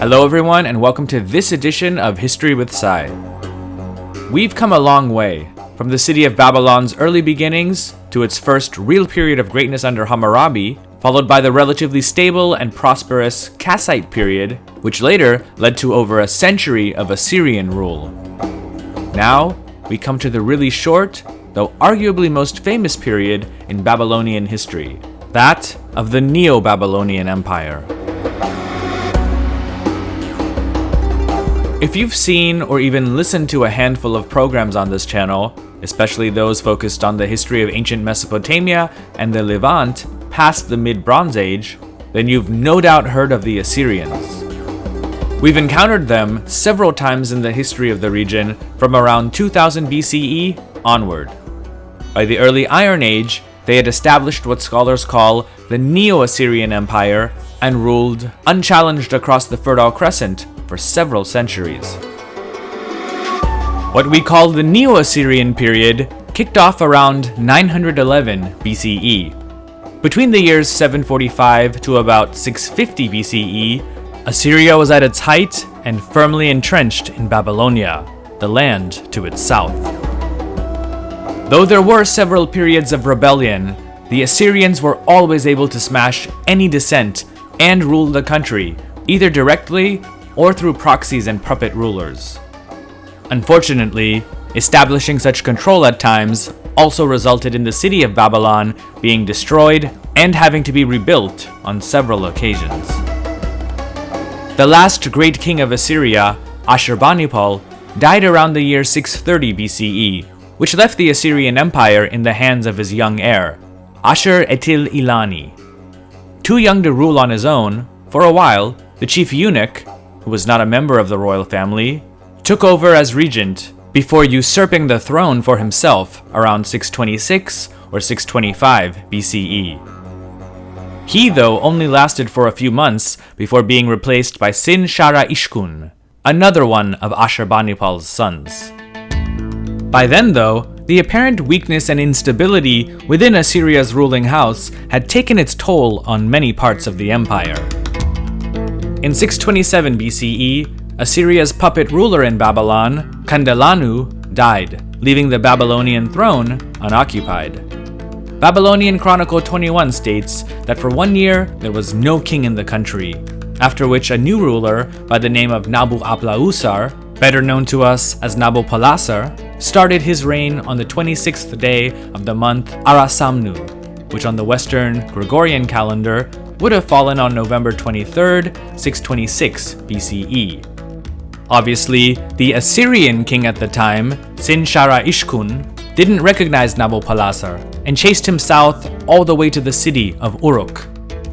Hello everyone and welcome to this edition of History with Sai. We've come a long way, from the city of Babylon's early beginnings to its first real period of greatness under Hammurabi, followed by the relatively stable and prosperous Kassite period, which later led to over a century of Assyrian rule. Now, we come to the really short, though arguably most famous period in Babylonian history, that of the Neo-Babylonian Empire. If you've seen or even listened to a handful of programs on this channel, especially those focused on the history of ancient Mesopotamia and the Levant past the mid-Bronze Age, then you've no doubt heard of the Assyrians. We've encountered them several times in the history of the region from around 2000 BCE onward. By the early Iron Age, they had established what scholars call the Neo-Assyrian Empire and ruled unchallenged across the Fertile Crescent for several centuries. What we call the Neo-Assyrian period kicked off around 911 BCE. Between the years 745 to about 650 BCE, Assyria was at its height and firmly entrenched in Babylonia, the land to its south. Though there were several periods of rebellion, the Assyrians were always able to smash any dissent and rule the country, either directly or through proxies and puppet rulers. Unfortunately, establishing such control at times also resulted in the city of Babylon being destroyed and having to be rebuilt on several occasions. The last great king of Assyria, Ashurbanipal, died around the year 630 BCE, which left the Assyrian Empire in the hands of his young heir, Ashur etil ilani. Too young to rule on his own, for a while, the chief eunuch, who was not a member of the royal family, took over as regent before usurping the throne for himself around 626 or 625 BCE. He, though, only lasted for a few months before being replaced by Sin Shara Ishkun, another one of Ashurbanipal's sons. By then, though, the apparent weakness and instability within Assyria's ruling house had taken its toll on many parts of the empire. In 627 BCE, Assyria's puppet ruler in Babylon, Kandalanu, died, leaving the Babylonian throne unoccupied. Babylonian Chronicle 21 states that for one year there was no king in the country, after which a new ruler by the name of Nabu Aplausar, better known to us as Nabopolassar, started his reign on the 26th day of the month Arasamnu, which on the Western Gregorian calendar would have fallen on November 23, 626 BCE. Obviously, the Assyrian king at the time, Sin-Shara Ishkun, didn't recognize Nabopolassar and chased him south all the way to the city of Uruk.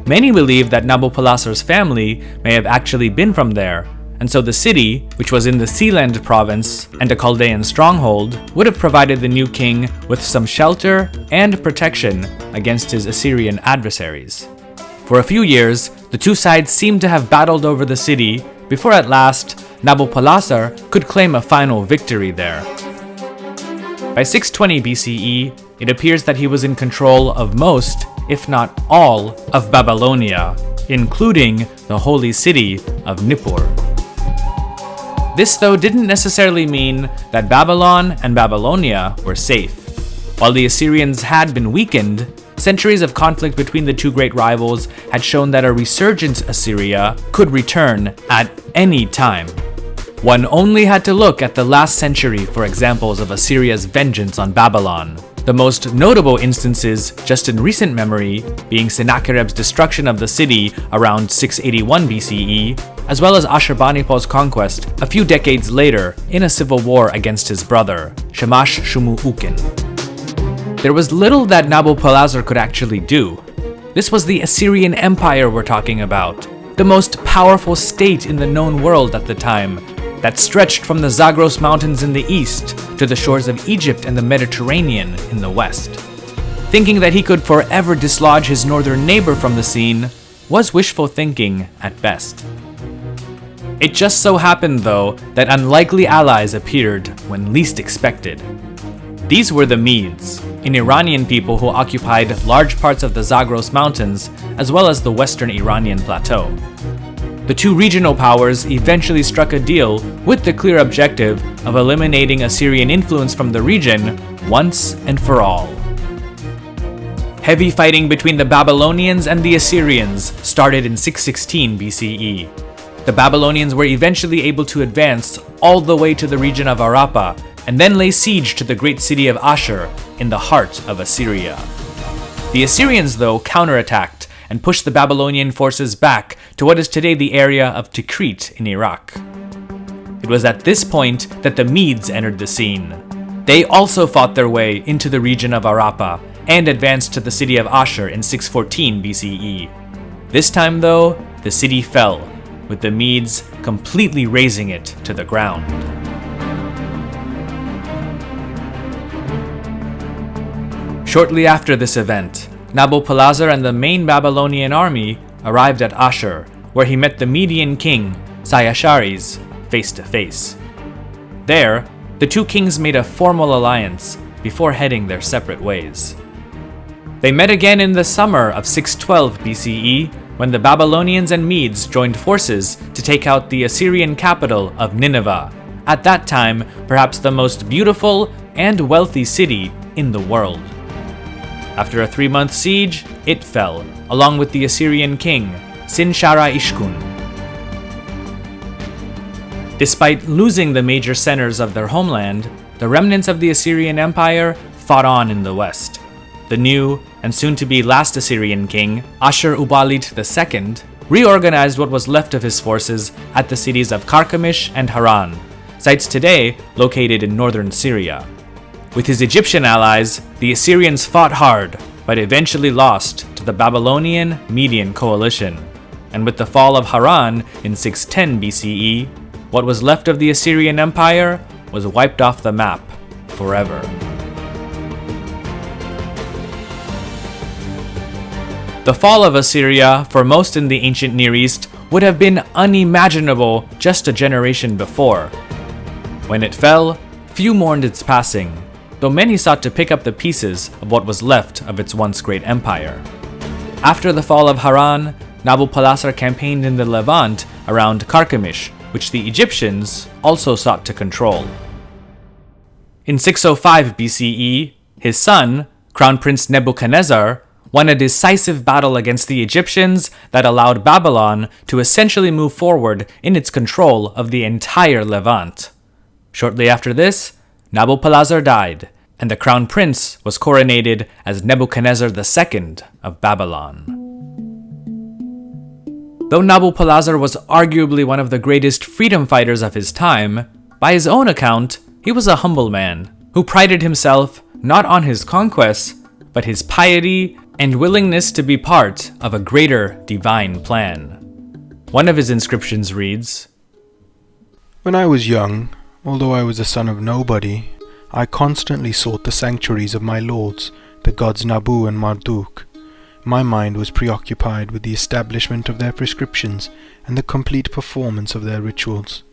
Many believe that Nabopolassar's family may have actually been from there, and so the city, which was in the Sealand province and a Chaldean stronghold, would have provided the new king with some shelter and protection against his Assyrian adversaries. For a few years, the two sides seemed to have battled over the city before at last Nabopolassar could claim a final victory there. By 620 BCE, it appears that he was in control of most, if not all, of Babylonia, including the holy city of Nippur. This though didn't necessarily mean that Babylon and Babylonia were safe. While the Assyrians had been weakened, Centuries of conflict between the two great rivals had shown that a resurgent Assyria could return at any time. One only had to look at the last century for examples of Assyria's vengeance on Babylon. The most notable instances, just in recent memory, being Sennacherib's destruction of the city around 681 BCE, as well as Ashurbanipal's conquest a few decades later in a civil war against his brother, Shamash Shumuukin there was little that Nabopolassar could actually do. This was the Assyrian Empire we're talking about, the most powerful state in the known world at the time, that stretched from the Zagros Mountains in the east to the shores of Egypt and the Mediterranean in the west. Thinking that he could forever dislodge his northern neighbor from the scene was wishful thinking at best. It just so happened, though, that unlikely allies appeared when least expected. These were the Medes, an Iranian people who occupied large parts of the Zagros Mountains as well as the western Iranian plateau. The two regional powers eventually struck a deal with the clear objective of eliminating Assyrian influence from the region once and for all. Heavy fighting between the Babylonians and the Assyrians started in 616 BCE. The Babylonians were eventually able to advance all the way to the region of Arrapha and then lay siege to the great city of Ashur in the heart of Assyria. The Assyrians, though, counterattacked and pushed the Babylonian forces back to what is today the area of Tikrit in Iraq. It was at this point that the Medes entered the scene. They also fought their way into the region of Arrapha and advanced to the city of Ashur in 614 BCE. This time, though, the city fell, with the Medes completely razing it to the ground. Shortly after this event, Nabopolassar and the main Babylonian army arrived at Ashur, where he met the Median king, Cyaxares, face to face. There, the two kings made a formal alliance before heading their separate ways. They met again in the summer of 612 BCE when the Babylonians and Medes joined forces to take out the Assyrian capital of Nineveh, at that time perhaps the most beautiful and wealthy city in the world. After a three month siege, it fell, along with the Assyrian king, Sin-shara Ishkun. Despite losing the major centers of their homeland, the remnants of the Assyrian Empire fought on in the west. The new and soon to be last Assyrian king, Ashur-uballit II, reorganized what was left of his forces at the cities of Carchemish and Haran, sites today located in northern Syria. With his Egyptian allies, the Assyrians fought hard, but eventually lost to the Babylonian Median coalition. And with the fall of Haran in 610 BCE, what was left of the Assyrian Empire was wiped off the map forever. The fall of Assyria, for most in the ancient Near East, would have been unimaginable just a generation before. When it fell, few mourned its passing, though many sought to pick up the pieces of what was left of its once great empire. After the fall of Haran, Nabopolassar campaigned in the Levant around Carchemish, which the Egyptians also sought to control. In 605 BCE, his son, Crown Prince Nebuchadnezzar, won a decisive battle against the Egyptians that allowed Babylon to essentially move forward in its control of the entire Levant. Shortly after this, Nabopolassar died, and the crown prince was coronated as Nebuchadnezzar II of Babylon. Though Nabopolassar was arguably one of the greatest freedom fighters of his time, by his own account, he was a humble man who prided himself not on his conquests, but his piety and willingness to be part of a greater divine plan. One of his inscriptions reads When I was young, although I was the son of nobody, I constantly sought the sanctuaries of my lords, the gods Nabu and Marduk. My mind was preoccupied with the establishment of their prescriptions and the complete performance of their rituals.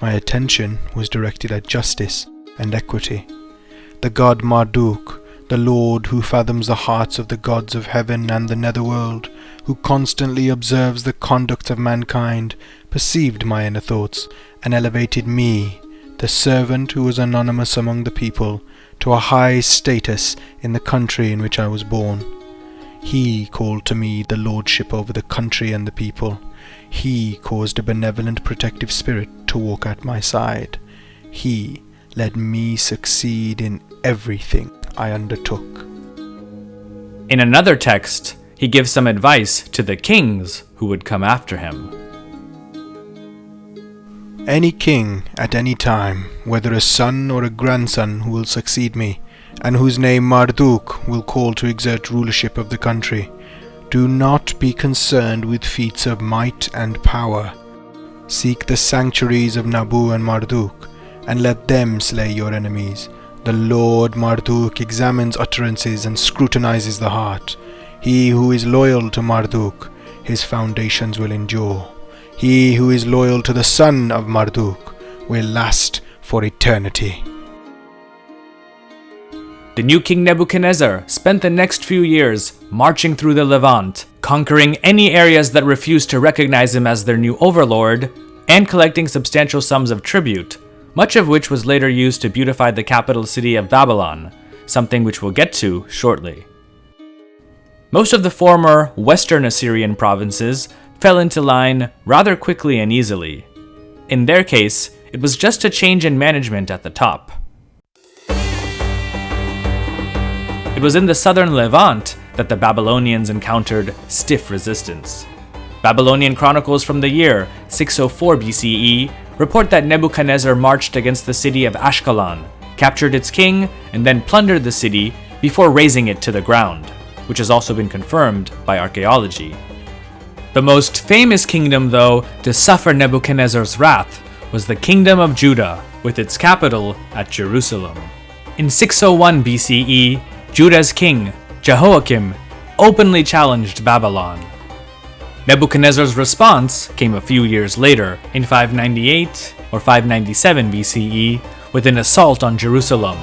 My attention was directed at justice and equity. The god Marduk the Lord who fathoms the hearts of the gods of heaven and the netherworld, who constantly observes the conduct of mankind, perceived my inner thoughts, and elevated me, the servant who was anonymous among the people, to a high status in the country in which I was born. He called to me the lordship over the country and the people. He caused a benevolent protective spirit to walk at my side. He let me succeed in everything I undertook. In another text, he gives some advice to the kings who would come after him. Any king at any time, whether a son or a grandson who will succeed me, and whose name Marduk will call to exert rulership of the country, do not be concerned with feats of might and power. Seek the sanctuaries of Nabu and Marduk, and let them slay your enemies, the Lord Marduk examines utterances and scrutinizes the heart. He who is loyal to Marduk, his foundations will endure. He who is loyal to the son of Marduk will last for eternity. The new king Nebuchadnezzar spent the next few years marching through the Levant, conquering any areas that refused to recognize him as their new overlord, and collecting substantial sums of tribute, much of which was later used to beautify the capital city of Babylon, something which we'll get to shortly. Most of the former Western Assyrian provinces fell into line rather quickly and easily. In their case, it was just a change in management at the top. It was in the southern Levant that the Babylonians encountered stiff resistance. Babylonian chronicles from the year 604 BCE report that Nebuchadnezzar marched against the city of Ashkelon, captured its king, and then plundered the city before razing it to the ground, which has also been confirmed by archaeology. The most famous kingdom, though, to suffer Nebuchadnezzar's wrath was the Kingdom of Judah, with its capital at Jerusalem. In 601 BCE, Judah's king, Jehoiakim, openly challenged Babylon. Nebuchadnezzar's response came a few years later, in 598 or 597 BCE, with an assault on Jerusalem.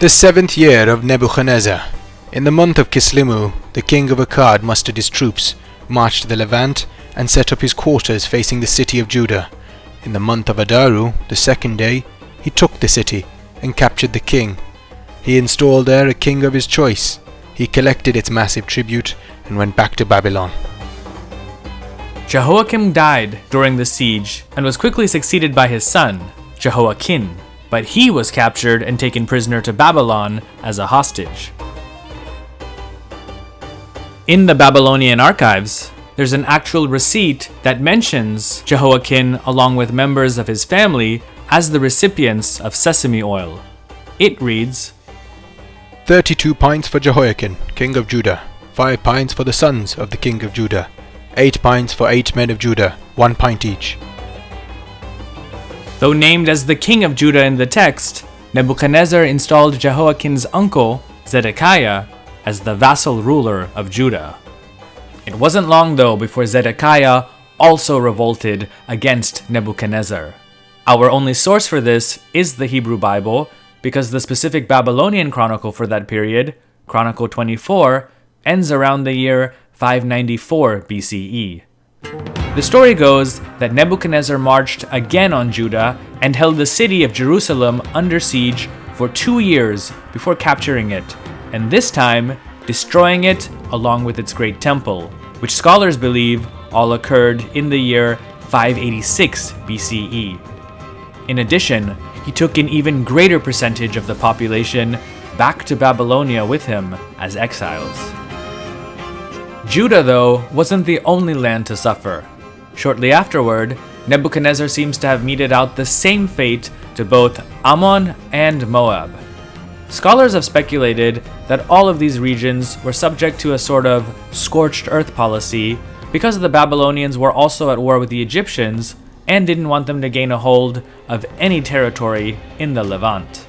The seventh year of Nebuchadnezzar. In the month of Kislimu, the king of Akkad mustered his troops, marched to the Levant, and set up his quarters facing the city of Judah. In the month of Adaru, the second day, he took the city and captured the king. He installed there a king of his choice. He collected its massive tribute and went back to Babylon. Jehoiakim died during the siege and was quickly succeeded by his son, Jehoiachin, but he was captured and taken prisoner to Babylon as a hostage. In the Babylonian archives, there's an actual receipt that mentions Jehoiachin along with members of his family as the recipients of sesame oil. It reads 32 pints for Jehoiachin, king of Judah, 5 pints for the sons of the king of Judah, 8 pints for 8 men of Judah, 1 pint each. Though named as the king of Judah in the text, Nebuchadnezzar installed Jehoiachin's uncle, Zedekiah, as the vassal ruler of Judah. It wasn't long though before Zedekiah also revolted against Nebuchadnezzar. Our only source for this is the Hebrew Bible, because the specific Babylonian chronicle for that period, Chronicle 24, ends around the year 594 BCE. The story goes that Nebuchadnezzar marched again on Judah and held the city of Jerusalem under siege for two years before capturing it, and this time destroying it along with its great temple, which scholars believe all occurred in the year 586 BCE. In addition, he took an even greater percentage of the population back to Babylonia with him as exiles. Judah, though, wasn't the only land to suffer. Shortly afterward, Nebuchadnezzar seems to have meted out the same fate to both Ammon and Moab. Scholars have speculated that all of these regions were subject to a sort of scorched earth policy because the Babylonians were also at war with the Egyptians and didn't want them to gain a hold of any territory in the Levant.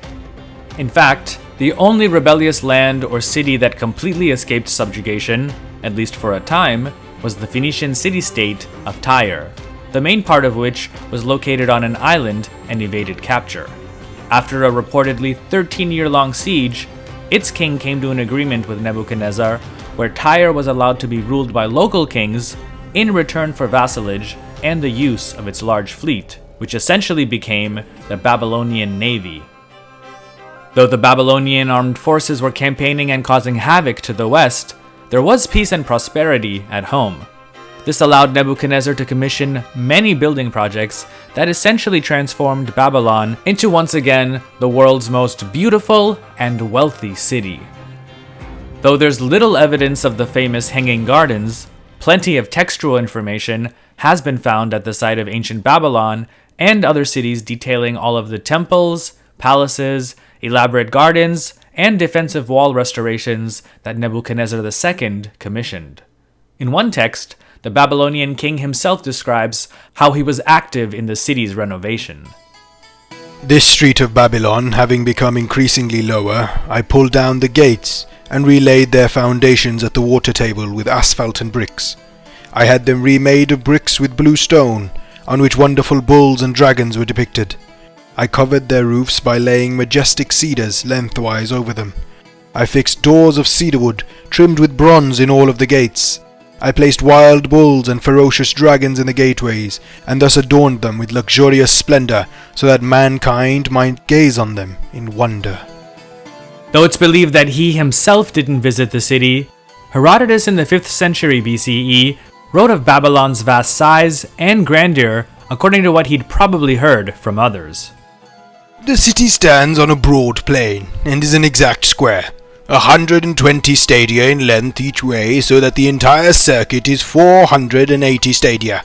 In fact, the only rebellious land or city that completely escaped subjugation, at least for a time, was the Phoenician city-state of Tyre, the main part of which was located on an island and evaded capture. After a reportedly 13-year-long siege, its king came to an agreement with Nebuchadnezzar where Tyre was allowed to be ruled by local kings in return for vassalage and the use of its large fleet, which essentially became the Babylonian navy. Though the Babylonian armed forces were campaigning and causing havoc to the west, there was peace and prosperity at home. This allowed Nebuchadnezzar to commission many building projects that essentially transformed Babylon into once again the world's most beautiful and wealthy city. Though there's little evidence of the famous Hanging Gardens, plenty of textual information has been found at the site of ancient Babylon and other cities detailing all of the temples, palaces, elaborate gardens, and defensive wall restorations that Nebuchadnezzar II commissioned. In one text, the Babylonian king himself describes how he was active in the city's renovation. This street of Babylon having become increasingly lower, I pulled down the gates and relaid their foundations at the water table with asphalt and bricks. I had them remade of bricks with blue stone, on which wonderful bulls and dragons were depicted. I covered their roofs by laying majestic cedars lengthwise over them. I fixed doors of cedarwood, trimmed with bronze in all of the gates. I placed wild bulls and ferocious dragons in the gateways, and thus adorned them with luxurious splendor, so that mankind might gaze on them in wonder. Though it's believed that he himself didn't visit the city, Herodotus in the 5th century BCE wrote of Babylon's vast size and grandeur according to what he'd probably heard from others. The city stands on a broad plain and is an exact square, a hundred and twenty stadia in length each way, so that the entire circuit is four hundred and eighty stadia.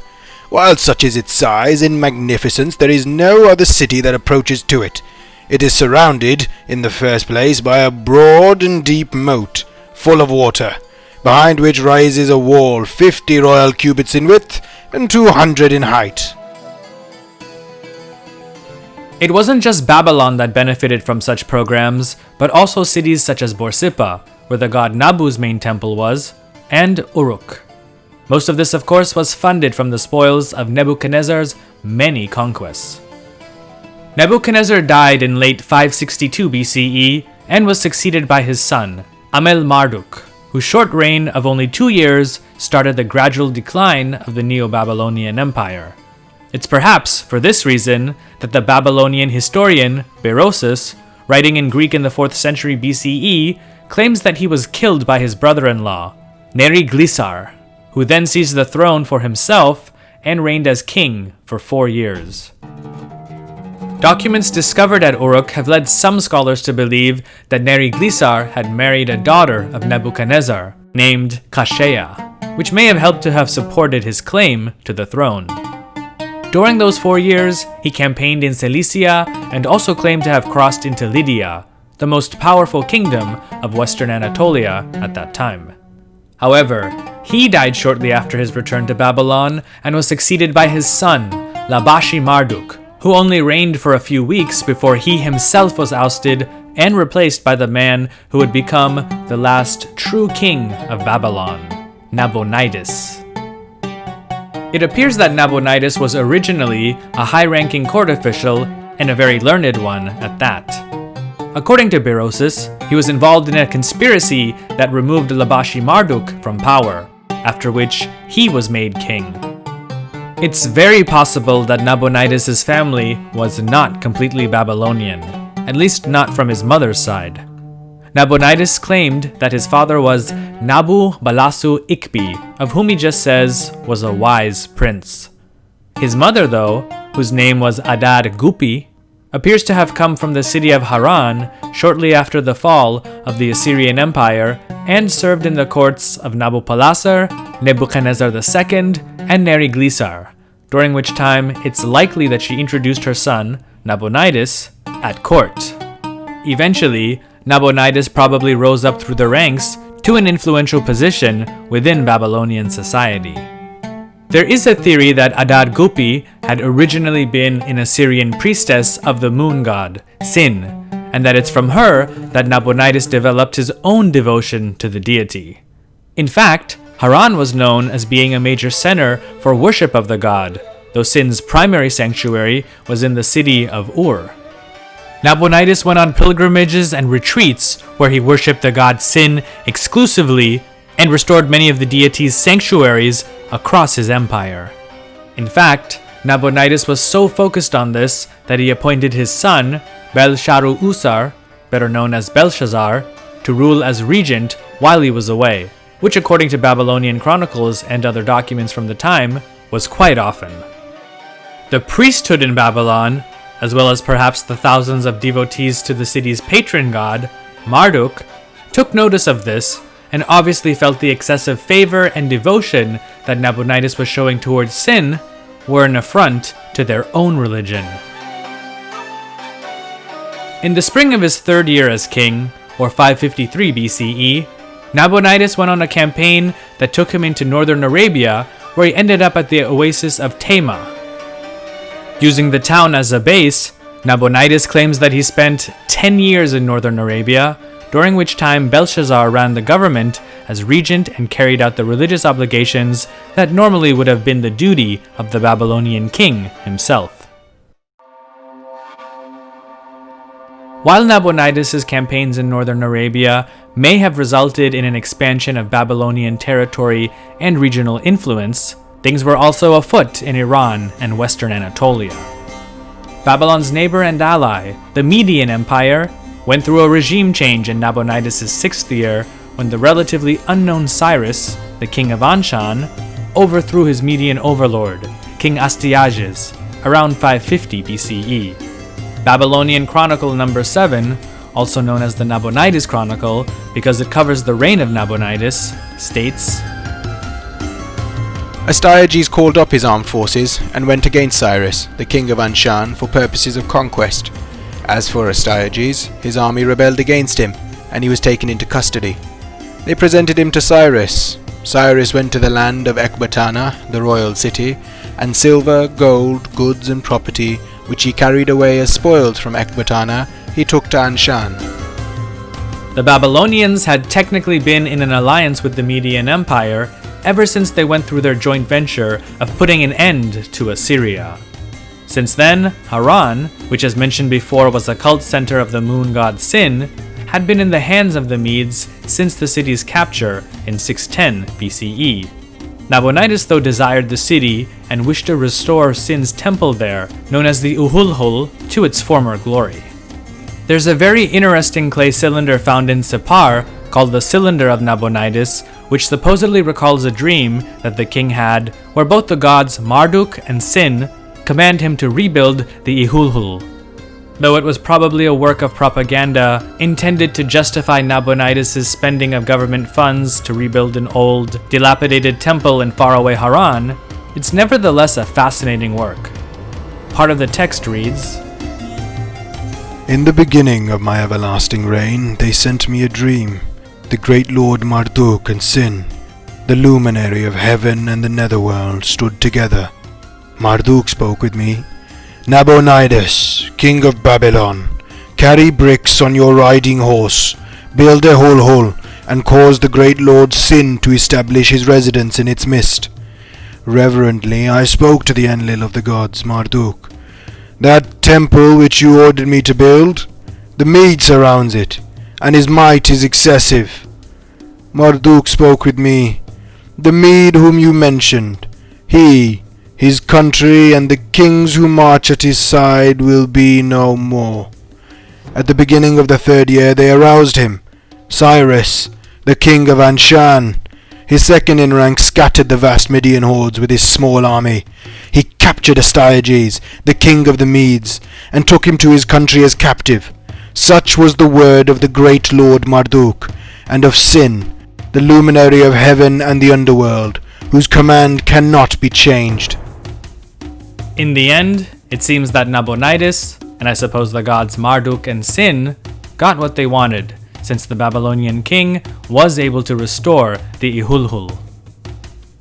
While such is its size and magnificence, there is no other city that approaches to it. It is surrounded, in the first place, by a broad and deep moat, full of water, behind which rises a wall fifty royal cubits in width and two hundred in height. It wasn't just Babylon that benefited from such programs, but also cities such as Borsippa, where the god Nabu's main temple was, and Uruk. Most of this, of course, was funded from the spoils of Nebuchadnezzar's many conquests. Nebuchadnezzar died in late 562 BCE and was succeeded by his son, Amel Marduk, whose short reign of only two years started the gradual decline of the Neo-Babylonian Empire. It's perhaps for this reason that the Babylonian historian Berosus, writing in Greek in the 4th century BCE, claims that he was killed by his brother-in-law, Neriglissar, who then seized the throne for himself and reigned as king for four years. Documents discovered at Uruk have led some scholars to believe that Neriglissar had married a daughter of Nebuchadnezzar, named Kashea, which may have helped to have supported his claim to the throne. During those four years, he campaigned in Cilicia and also claimed to have crossed into Lydia, the most powerful kingdom of western Anatolia at that time. However, he died shortly after his return to Babylon and was succeeded by his son, Labashi Marduk, who only reigned for a few weeks before he himself was ousted and replaced by the man who would become the last true king of Babylon, Nabonidus. It appears that Nabonidus was originally a high-ranking court official and a very learned one at that. According to Berosus, he was involved in a conspiracy that removed Labashi Marduk from power, after which he was made king. It's very possible that Nabonidus' family was not completely Babylonian, at least not from his mother's side. Nabonidus claimed that his father was Nabu Balasu Ikbi, of whom he just says was a wise prince. His mother, though, whose name was Adad Gupi, appears to have come from the city of Haran shortly after the fall of the Assyrian Empire and served in the courts of Nabopolassar, Nebuchadnezzar II, and Neriglissar, during which time it's likely that she introduced her son, Nabonidus, at court. Eventually, Nabonidus probably rose up through the ranks to an influential position within Babylonian society. There is a theory that Adad Gupi had originally been an Assyrian priestess of the moon god, Sin, and that it's from her that Nabonidus developed his own devotion to the deity. In fact, Haran was known as being a major center for worship of the god, though Sin's primary sanctuary was in the city of Ur. Nabonidus went on pilgrimages and retreats where he worshipped the god Sin exclusively and restored many of the deity's sanctuaries across his empire. In fact, Nabonidus was so focused on this that he appointed his son, Bel-shar-usur, better known as Belshazzar, to rule as regent while he was away, which according to Babylonian chronicles and other documents from the time, was quite often. The priesthood in Babylon as well as perhaps the thousands of devotees to the city's patron god, Marduk, took notice of this and obviously felt the excessive favor and devotion that Nabonidus was showing towards Sin were an affront to their own religion. In the spring of his third year as king, or 553 BCE, Nabonidus went on a campaign that took him into northern Arabia, where he ended up at the oasis of Tema, Using the town as a base, Nabonidus claims that he spent 10 years in northern Arabia, during which time Belshazzar ran the government as regent and carried out the religious obligations that normally would have been the duty of the Babylonian king himself. While Nabonidus' campaigns in northern Arabia may have resulted in an expansion of Babylonian territory and regional influence, things were also afoot in Iran and western Anatolia. Babylon's neighbor and ally, the Median Empire, went through a regime change in Nabonidus' sixth year when the relatively unknown Cyrus, the king of Anshan, overthrew his Median overlord, King Astyages, around 550 BCE. Babylonian Chronicle number 7, also known as the Nabonidus Chronicle because it covers the reign of Nabonidus, states Astyages called up his armed forces and went against Cyrus, the king of Anshan, for purposes of conquest. As for Astyages, his army rebelled against him, and he was taken into custody. They presented him to Cyrus. Cyrus went to the land of Ecbatana, the royal city, and silver, gold, goods, and property, which he carried away as spoils from Ecbatana, he took to Anshan. The Babylonians had technically been in an alliance with the Median Empire ever since they went through their joint venture of putting an end to Assyria. Since then, Haran, which as mentioned before was a cult center of the moon god Sin, had been in the hands of the Medes since the city's capture in 610 BCE. Nabonidus though desired the city and wished to restore Sin's temple there, known as the Ehulhul, to its former glory. There's a very interesting clay cylinder found in Sippar called the Cylinder of Nabonidus, which supposedly recalls a dream that the king had where both the gods Marduk and Sin command him to rebuild the Ehulhul, though it was probably a work of propaganda intended to justify Nabonidus' spending of government funds to rebuild an old, dilapidated temple in faraway Haran, it's nevertheless a fascinating work. Part of the text reads In the beginning of my everlasting reign, they sent me a dream. The great Lord Marduk and Sin, the luminary of heaven and the netherworld, stood together. Marduk spoke with me Nabonidus, king of Babylon, carry bricks on your riding horse, build a Ehulhul, and cause the great lord Sin to establish his residence in its midst. Reverently I spoke to the Enlil of the gods, Marduk. That temple which you ordered me to build, the Mede surrounds it, and his might is excessive. Marduk spoke with me. The Mede whom you mentioned, he, his country and the kings who march at his side will be no more. At the beginning of the third year they aroused him. Cyrus, the king of Anshan, his second in rank, scattered the vast Median hordes with his small army. He captured Astyages, the king of the Medes, and took him to his country as captive. Such was the word of the great Lord Marduk, and of Sin, the luminary of heaven and the underworld, whose command cannot be changed. In the end, it seems that Nabonidus, and I suppose the gods Marduk and Sin, got what they wanted, since the Babylonian king was able to restore the Ehulhul.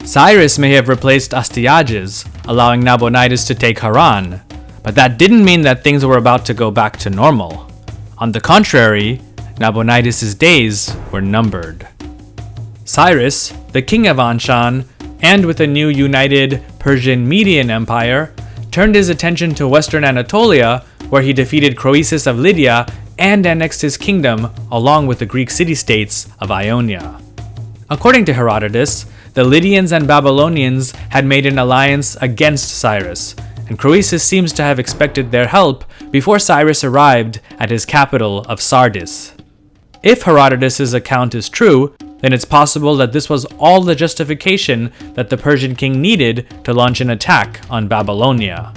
Cyrus may have replaced Astyages, allowing Nabonidus to take Haran, but that didn't mean that things were about to go back to normal. On the contrary, Nabonidus' days were numbered. Cyrus, the king of Anshan, and with a new united Persian Median Empire, turned his attention to western Anatolia, where he defeated Croesus of Lydia and annexed his kingdom along with the Greek city-states of Ionia. According to Herodotus, the Lydians and Babylonians had made an alliance against Cyrus, and Croesus seems to have expected their help before Cyrus arrived at his capital of Sardis. If Herodotus' account is true, then it's possible that this was all the justification that the Persian king needed to launch an attack on Babylonia.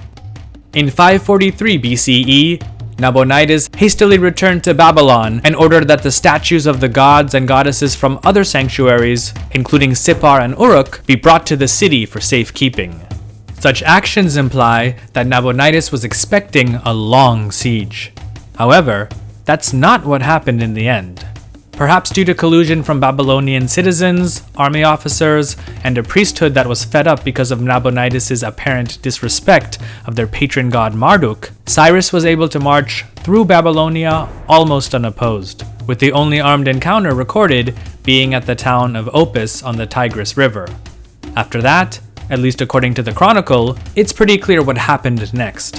In 543 BCE, Nabonidus hastily returned to Babylon and ordered that the statues of the gods and goddesses from other sanctuaries, including Sippar and Uruk, be brought to the city for safekeeping. Such actions imply that Nabonidus was expecting a long siege. However, that's not what happened in the end perhaps due to collusion from Babylonian citizens, army officers, and a priesthood that was fed up because of Nabonidus' apparent disrespect of their patron god Marduk, Cyrus was able to march through Babylonia almost unopposed, with the only armed encounter recorded being at the town of Opis on the Tigris River. After that, at least according to the Chronicle, it's pretty clear what happened next.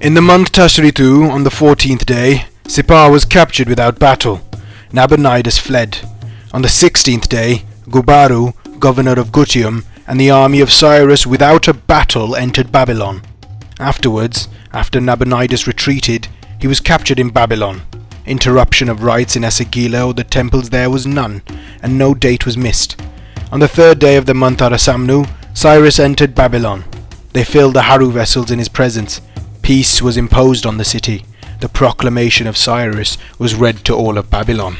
In the month Tashritu, on the fourteenth day, Sippar was captured without battle. Nabonidus fled. On the sixteenth day, Gubaru, governor of Gutium, and the army of Cyrus without a battle entered Babylon. Afterwards, after Nabonidus retreated, he was captured in Babylon. Interruption of rites in Esagila or the temples there was none, and no date was missed. On the third day of the month Arasamnu, Cyrus entered Babylon. They filled the Haru vessels in his presence. Peace was imposed on the city. The proclamation of Cyrus was read to all of Babylon.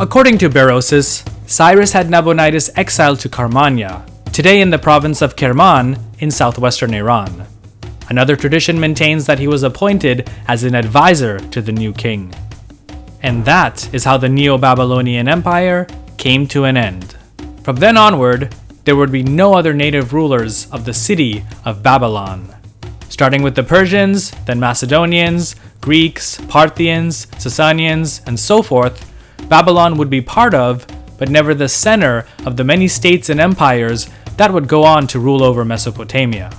According to Berosus, Cyrus had Nabonidus exiled to Karmania, today in the province of Kerman in southwestern Iran. Another tradition maintains that he was appointed as an advisor to the new king. And that is how the Neo Babylonian Empire came to an end. From then onward, there would be no other native rulers of the city of Babylon. Starting with the Persians, then Macedonians, Greeks, Parthians, Sasanians, and so forth, Babylon would be part of, but never the center of the many states and empires that would go on to rule over Mesopotamia.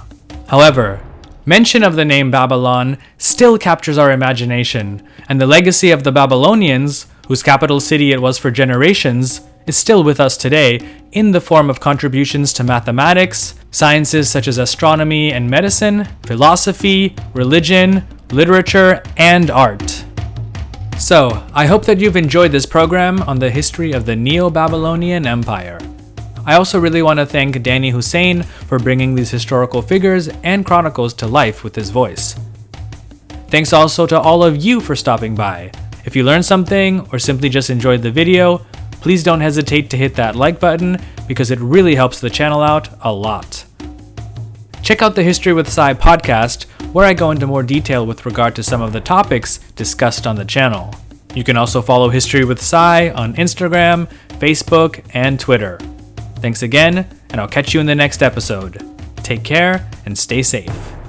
However, mention of the name Babylon still captures our imagination, and the legacy of the Babylonians, whose capital city it was for generations, is still with us today in the form of contributions to mathematics, sciences such as astronomy and medicine, philosophy, religion, literature, and art. So, I hope that you've enjoyed this program on the history of the Neo Babylonian Empire. I also really want to thank Danny Hussein for bringing these historical figures and chronicles to life with his voice. Thanks also to all of you for stopping by. If you learned something or simply just enjoyed the video, please don't hesitate to hit that like button because it really helps the channel out a lot. Check out the History with Sai podcast, where I go into more detail with regard to some of the topics discussed on the channel. You can also follow History with Sai on Instagram, Facebook, and Twitter. Thanks again, and I'll catch you in the next episode. Take care and stay safe.